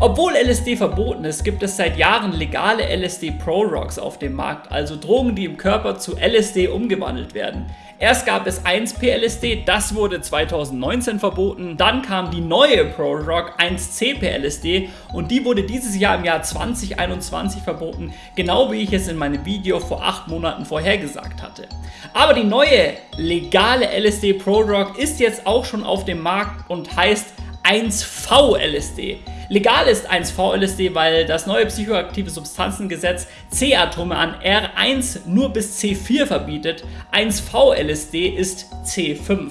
Obwohl LSD verboten ist, gibt es seit Jahren legale LSD Pro Rocks auf dem Markt, also Drogen, die im Körper zu LSD umgewandelt werden. Erst gab es 1P-LSD, das wurde 2019 verboten. Dann kam die neue Pro-Rock 1C-P-LSD und die wurde dieses Jahr im Jahr 2021 verboten, genau wie ich es in meinem Video vor 8 Monaten vorhergesagt hatte. Aber die neue legale LSD Pro-Rock ist jetzt auch schon auf dem Markt und heißt 1V-LSD. Legal ist 1V-LSD, weil das neue psychoaktive Substanzengesetz C-Atome an R1 nur bis C4 verbietet. 1V-LSD ist C5.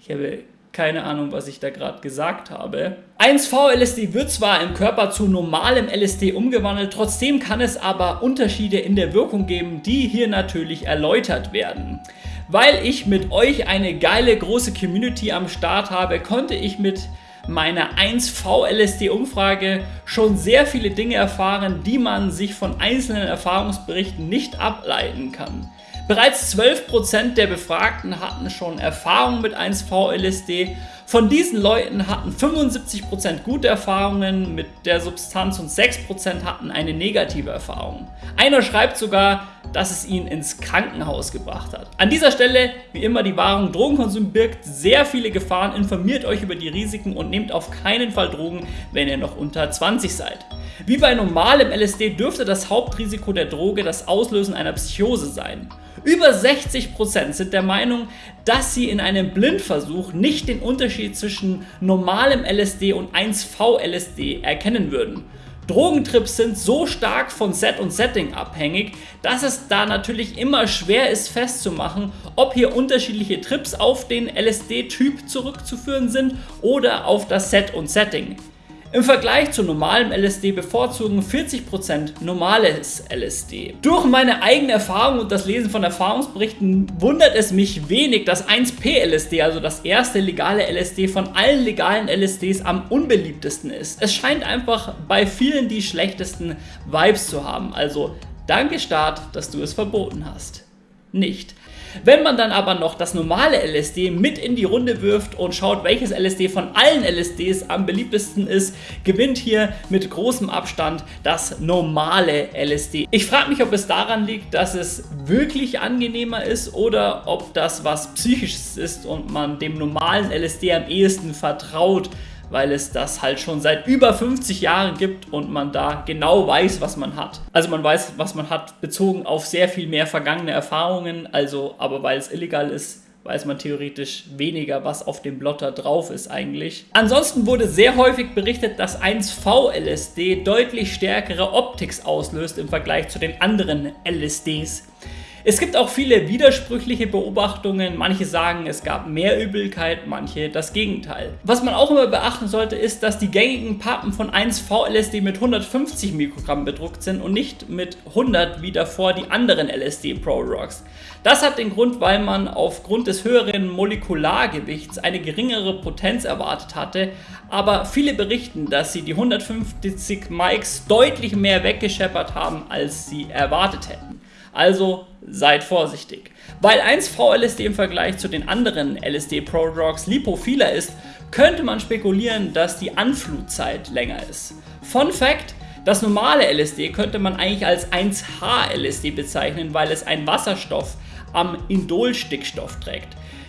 Ich habe keine Ahnung, was ich da gerade gesagt habe. 1V-LSD wird zwar im Körper zu normalem LSD umgewandelt, trotzdem kann es aber Unterschiede in der Wirkung geben, die hier natürlich erläutert werden. Weil ich mit euch eine geile große Community am Start habe, konnte ich mit meiner 1V-LSD-Umfrage schon sehr viele Dinge erfahren, die man sich von einzelnen Erfahrungsberichten nicht ableiten kann. Bereits 12% der Befragten hatten schon Erfahrung mit 1V-LSD. Von diesen Leuten hatten 75% gute Erfahrungen mit der Substanz und 6% hatten eine negative Erfahrung. Einer schreibt sogar, dass es ihn ins Krankenhaus gebracht hat. An dieser Stelle, wie immer, die Warnung, Drogenkonsum birgt sehr viele Gefahren, informiert euch über die Risiken und nehmt auf keinen Fall Drogen, wenn ihr noch unter 20 seid. Wie bei normalem LSD dürfte das Hauptrisiko der Droge das Auslösen einer Psychose sein. Über 60% sind der Meinung, dass sie in einem Blindversuch nicht den Unterschied zwischen normalem LSD und 1V-LSD erkennen würden. Drogentrips sind so stark von Set und Setting abhängig, dass es da natürlich immer schwer ist festzumachen, ob hier unterschiedliche Trips auf den LSD-Typ zurückzuführen sind oder auf das Set und Setting. Im Vergleich zu normalem LSD bevorzugen 40% normales LSD. Durch meine eigene Erfahrung und das Lesen von Erfahrungsberichten wundert es mich wenig, dass 1P-LSD, also das erste legale LSD von allen legalen LSDs am unbeliebtesten ist. Es scheint einfach bei vielen die schlechtesten Vibes zu haben, also danke Staat, dass du es verboten hast. Nicht. Wenn man dann aber noch das normale LSD mit in die Runde wirft und schaut, welches LSD von allen LSDs am beliebtesten ist, gewinnt hier mit großem Abstand das normale LSD. Ich frage mich, ob es daran liegt, dass es wirklich angenehmer ist oder ob das was Psychisches ist und man dem normalen LSD am ehesten vertraut weil es das halt schon seit über 50 Jahren gibt und man da genau weiß, was man hat. Also man weiß, was man hat, bezogen auf sehr viel mehr vergangene Erfahrungen, also aber weil es illegal ist, weiß man theoretisch weniger, was auf dem Blotter drauf ist eigentlich. Ansonsten wurde sehr häufig berichtet, dass 1V-LSD deutlich stärkere Optics auslöst im Vergleich zu den anderen LSDs. Es gibt auch viele widersprüchliche Beobachtungen. Manche sagen, es gab mehr Übelkeit, manche das Gegenteil. Was man auch immer beachten sollte, ist, dass die gängigen Pappen von 1V-LSD mit 150 Mikrogramm bedruckt sind und nicht mit 100 wie davor die anderen LSD Pro Rocks. Das hat den Grund, weil man aufgrund des höheren Molekulargewichts eine geringere Potenz erwartet hatte, aber viele berichten, dass sie die 150 Mikes deutlich mehr weggescheppert haben, als sie erwartet hätten. Also seid vorsichtig. Weil 1V-LSD im Vergleich zu den anderen LSD-Prodrugs lipophiler ist, könnte man spekulieren, dass die Anflutzeit länger ist. Fun Fact, das normale LSD könnte man eigentlich als 1H-LSD bezeichnen, weil es einen Wasserstoff am Indolstickstoff trägt.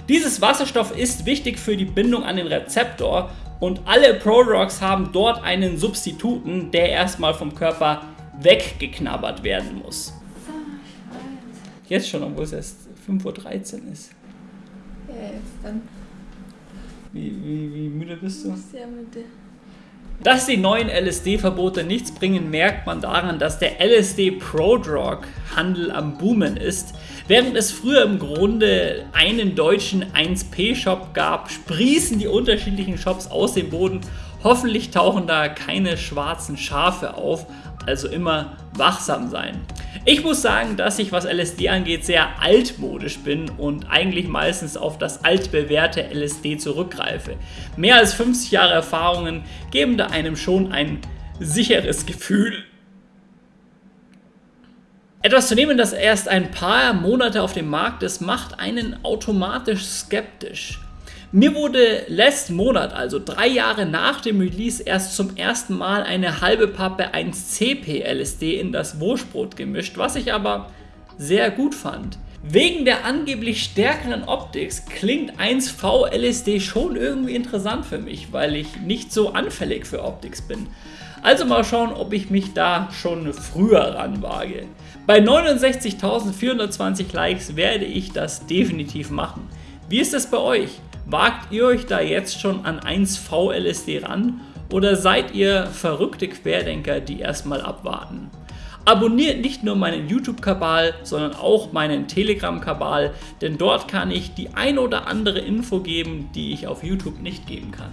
Dieses Wasserstoff ist wichtig für die Bindung an den Rezeptor und alle Prodrugs haben dort einen Substituten, der erstmal vom Körper weggeknabbert werden muss. Jetzt schon, obwohl es erst 5.13 Uhr ist. Ja, jetzt dann. Wie, wie, wie müde bist du? Sehr müde. Dass die neuen LSD-Verbote nichts bringen, merkt man daran, dass der LSD-Prodrug-Handel am Boomen ist. Während es früher im Grunde einen deutschen 1P-Shop gab, sprießen die unterschiedlichen Shops aus dem Boden. Hoffentlich tauchen da keine schwarzen Schafe auf, also immer wachsam sein. Ich muss sagen, dass ich, was LSD angeht, sehr altmodisch bin und eigentlich meistens auf das altbewährte LSD zurückgreife. Mehr als 50 Jahre Erfahrungen geben da einem schon ein sicheres Gefühl. Etwas zu nehmen, das erst ein paar Monate auf dem Markt ist, macht einen automatisch skeptisch. Mir wurde letzten Monat, also drei Jahre nach dem Release, erst zum ersten Mal eine halbe Pappe 1CP LSD in das Wurstbrot gemischt, was ich aber sehr gut fand. Wegen der angeblich stärkeren Optik klingt 1V LSD schon irgendwie interessant für mich, weil ich nicht so anfällig für Optics bin. Also mal schauen, ob ich mich da schon früher ranwage. Bei 69.420 Likes werde ich das definitiv machen. Wie ist es bei euch? Wagt ihr euch da jetzt schon an 1V LSD ran oder seid ihr verrückte Querdenker, die erstmal abwarten? Abonniert nicht nur meinen YouTube-Kabal, sondern auch meinen Telegram-Kabal, denn dort kann ich die ein oder andere Info geben, die ich auf YouTube nicht geben kann.